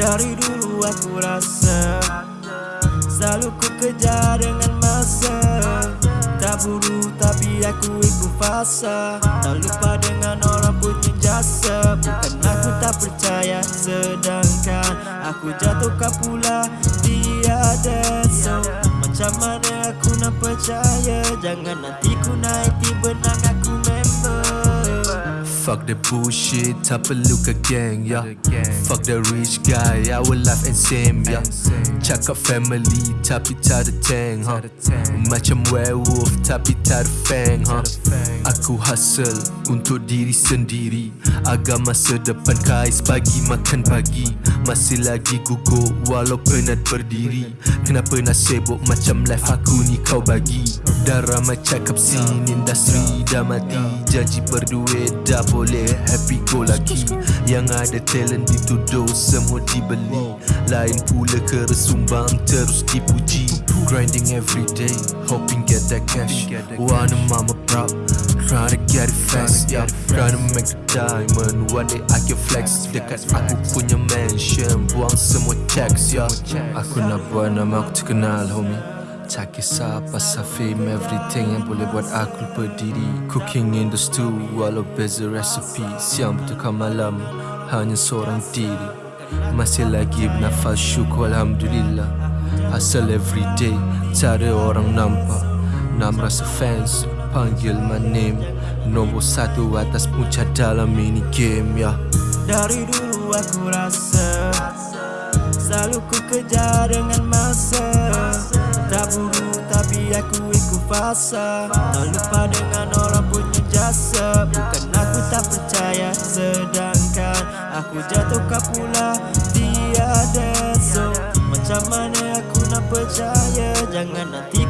Dari dulu aku rasa Selalu ku kejar dengan masa. Tak buru tapi aku ikut fasa. Tak lupa dengan orang punya jasa. Bukan aku tak percaya Sedangkan aku jatuhkan pula Tiada. So macam mana aku nak percaya? Jangan nanti ku naik tiba member Fuck the bullshit, tak perlu ke gang, yeah. Fuck the rich guy, our life and same, yeah. Cakap family, tapi tak ada tank, huh. Macam werewolf, tapi tak ada fang, huh. Aku hustle untuk diri sendiri. Agar masa depan kais pagi makan pagi. Masih lagi gugup walau penat berdiri. Kenapa nak sibuk macam life aku ni kau bagi? Dah ramai cakap scene industri dah mati Janji berduit dah boleh happy go lucky. Yang ada talent dituduh semua dibeli. Lain pula keresumbang terus dipuji. Grinding every day, hoping get that cash. Wanna mama proud, trying to get it fast yeah. Trying to make the diamond, one day I can flex. Dekat aku punya mansion, buang semua tax yeah. Aku nak buat nama aku terkenal homie tak kisah pasal fame everything yang boleh buat aku lupa diri Cooking in the stew walau beza recipe Siang bertukar malam hanya seorang diri. Masih lagi bernafas syukur Alhamdulillah. Hustle everyday tak ada orang nampak. Nak merasa fans panggil my name. Nombor satu atas puncak dalam mini game ya. Dari dulu aku rasa Selalu ku kejar dengan masa kuasa Tak lupa dengan orang punya jasa. Bukan aku tak percaya Sedangkan aku jatuhkan pula. Tiada. So macam mana aku nak percaya? Jangan nanti